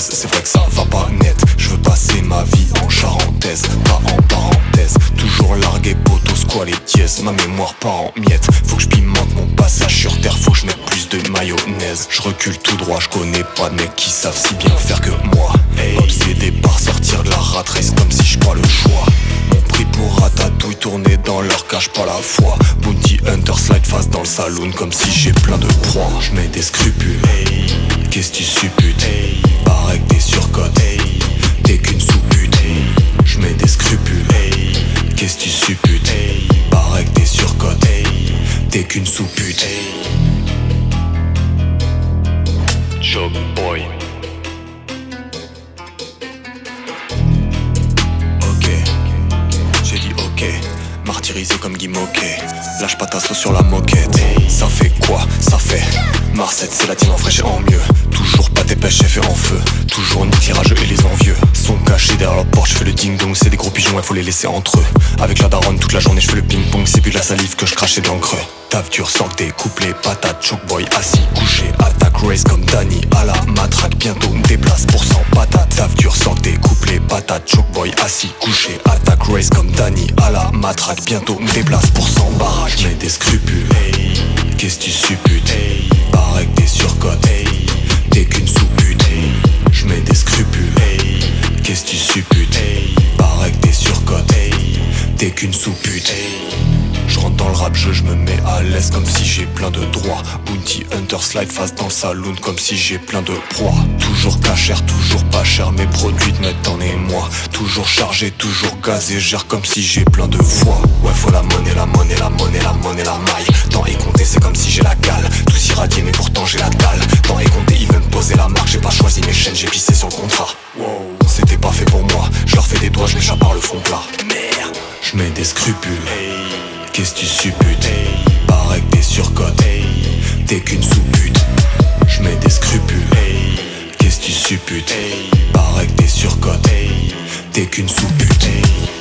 C'est vrai que ça va pas net. Je veux passer ma vie en charentaise. Pas en parenthèse. Toujours largué poteau squat les dièses Ma mémoire part en miettes. Faut que je pimente mon passage sur terre. Faut que je mette plus de mayonnaise. Je recule tout droit. Je connais pas de mecs qui savent si bien faire que moi. Obsédé par sortir de la rat Comme si je le choix. Mon prix pour ratatouille Tourner dans leur cage pas la foi Hunter slide face dans le saloon Comme si j'ai plein de proies Je mets des scrupules. Qu'est-ce tu supputes? Paraît que t'es surcote T'es qu'une sous-pute Je mets des scrupules. Qu'est-ce tu supputes? Paraît que t'es surcote T'es qu'une sous-pute Joke boy Comme Guy Moquet. Lâche pas ta sauce sur la moquette. Ça fait quoi? Ça fait Marcette c'est la team en fraîche et en mieux. Toujours pas tes pêches fait en feu. Toujours ni tirage et les envieux. Sont cachés derrière leur porte, je fais le ding dong C'est des gros pigeons, il faut les laisser entre eux. Avec la daronne toute la journée je fais le ping pong C'est plus de la salive que je crachais dans le creux. Taf dur, sort des couplets, patates, choke boy assis, couché, attaque, race comme Danny à la matraque, bientôt me déplace pour 100 patates. Patates, choke boy assis, couché, attaque, race comme Danny à la matraque, bientôt me déplace pour 100 baraques. J'mets des scrupules, qu'est-ce tu supputes? Paraît que t'es surcote, t'es qu'une sous-pute. J'mets des scrupules, qu'est-ce tu supputes? Paraît que t'es surcote, t'es qu'une sous-pute. Je rentre dans le rap jeu, je me mets à l'aise comme si j'ai plein de droits. Bounty Hunter slide face dans le saloon comme si j'ai plein de proies. Toujours cachère, toujours pas cher, mes produits te mettent en Toujours chargé, toujours gazé, gère comme si j'ai plein de foi Ouais faut la monnaie, la monnaie, la monnaie, la monnaie, la maille. Temps est compté, c'est comme si j'ai la cale Tous irradiés mais pourtant j'ai la dalle. Temps est compté, ils veulent me poser la marque. J'ai pas choisi mes chaînes, j'ai pissé sur le contrat C'était pas fait pour moi, je leur fais des doigts, je m'échappe par le fond plat. Merde, je mets des scrupules. Qu'est-ce tu supputes? Paraît que t'es surcote T'es qu'une sous-pute Qu'est-ce tu supputes